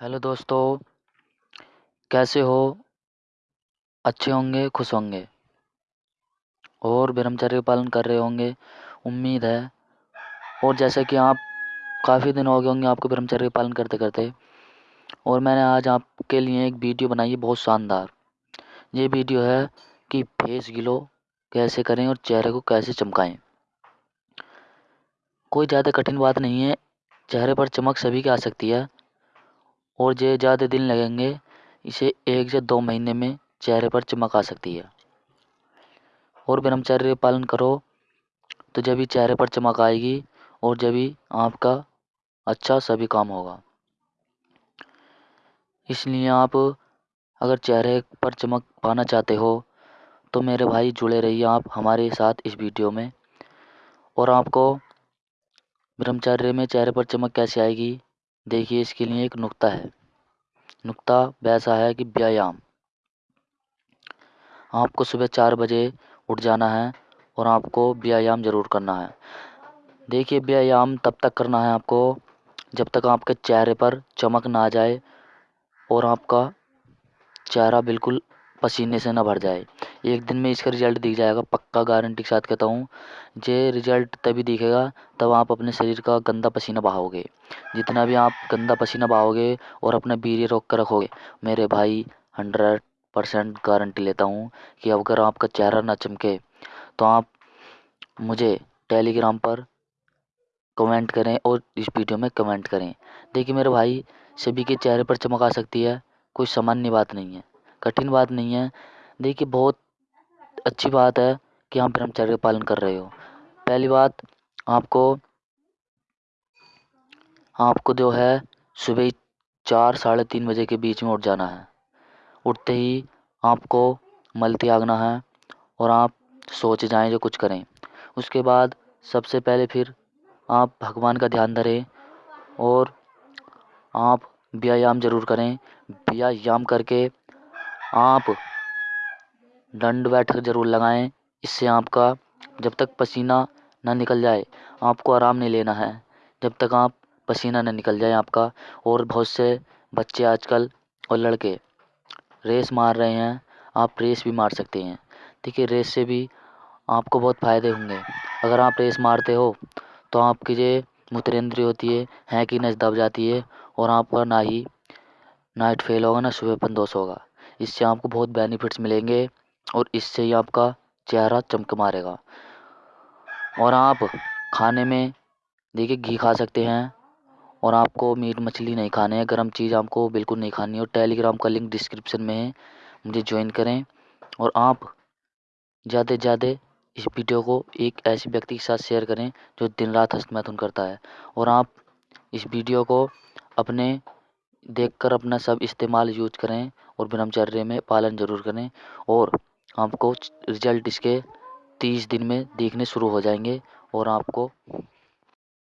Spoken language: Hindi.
हेलो दोस्तों, कैसे हो? अच्छे होंगे, खुश होंगे? और ब्रह्मचर्य पालन कर रहे होंगे, उम्मीद है। और जैसे कि आप काफ़ी दिन हो गए होंगे आपको ब्रह्मचर्य पालन करते करते, और मैंने आज आपके लिए एक वीडियो बनाई है, बहुत शानदार। ये वीडियो है कि फेस गिलो कैसे करें और चेहरे को कैसे चमकाएँ। कोई ज़्यादा कठिन बात नहीं है, चेहरे पर चमक सभी की आ सकती है। और ये ज़्यादा दिन लगेंगे, इसे एक से दो महीने में चेहरे पर चमक आ सकती है। और ब्रह्मचर्य पालन करो तो जब भी चेहरे पर चमक आएगी और जब भी आपका अच्छा सभी काम होगा। इसलिए आप अगर चेहरे पर चमक पाना चाहते हो तो मेरे भाई जुड़े रहिए आप हमारे साथ इस वीडियो में। और आपको ब्रह्मचर्य में चेहरे पर चमक कैसे आएगी देखिए, इसके लिए एक नुक्ता है। नुक्ता वैसा है कि व्यायाम। आपको सुबह चार बजे उठ जाना है और आपको व्यायाम ज़रूर करना है। देखिए, व्यायाम तब तक करना है आपको जब तक आपके चेहरे पर चमक ना आ जाए और आपका चेहरा बिल्कुल पसीने से ना भर जाए। एक दिन में इसका रिज़ल्ट दिख जाएगा, पक्का गारंटी के साथ कहता हूँ। ये रिज़ल्ट तभी दिखेगा, तब आप अपने शरीर का गंदा पसीना बहाओगे। जितना भी आप गंदा पसीना बहाओगे और अपना वीर्य रोक कर रखोगे, मेरे भाई हंड्रेड परसेंट गारंटी लेता हूँ कि अगर आपका चेहरा ना चमके तो आप मुझे टेलीग्राम पर कमेंट करें और इस वीडियो में कमेंट करें। देखिए मेरे भाई, सभी के चेहरे पर चमक आ सकती है, कोई सामान्य बात नहीं है, कठिन बात नहीं है। देखिए बहुत अच्छी बात है कि आप ब्रह्मचर्य का पालन कर रहे हो। पहली बात, आपको आपको जो है सुबह चार, साढ़े तीन बजे के बीच में उठ जाना है। उठते ही आपको मल त्यागना है और आप सोच जाएँ जो कुछ करें। उसके बाद सबसे पहले फिर आप भगवान का ध्यान धरें और आप व्यायाम ज़रूर करें। व्यायाम करके आप दंड बैठक ज़रूर लगाएँ। इससे आपका जब तक पसीना ना निकल जाए, आपको आराम नहीं लेना है। जब तक आप पसीना ना निकल जाए आपका, और बहुत से बच्चे आजकल और लड़के रेस मार रहे हैं, आप रेस भी मार सकते हैं। देखिए, रेस से भी आपको बहुत फ़ायदे होंगे। अगर आप रेस मारते हो तो आपकी जो मूत्रेंद्रिय होती है, हैं कि नस दब जाती है, और आपका ना ही नाइट फेल होगा, ना सुबहपन दोष होगा। इससे आपको बहुत बेनिफिट्स मिलेंगे। और इससे ही आपका चेहरा चमक मारेगा। और आप खाने में, देखिए, घी खा सकते हैं। और आपको मीट मछली नहीं खाने हैं। गर्म चीज़ आपको बिल्कुल नहीं खानी और टेलीग्राम का लिंक डिस्क्रिप्शन में है। मुझे ज्वाइन करें। और आप ज़्यादा से ज़्यादा इस वीडियो को एक ऐसे व्यक्ति के साथ शेयर करें, जो दिन रात हस्तमैथुन करता है। और आप इस वीडियो को अपने, देखकर अपना सब इस्तेमाल यूज़ करें। और ब्रह्मचर्य में पालन ज़रूर करें। और आपको रिज़ल्ट इसके तीस दिन में देखने शुरू हो जाएँगे और आपको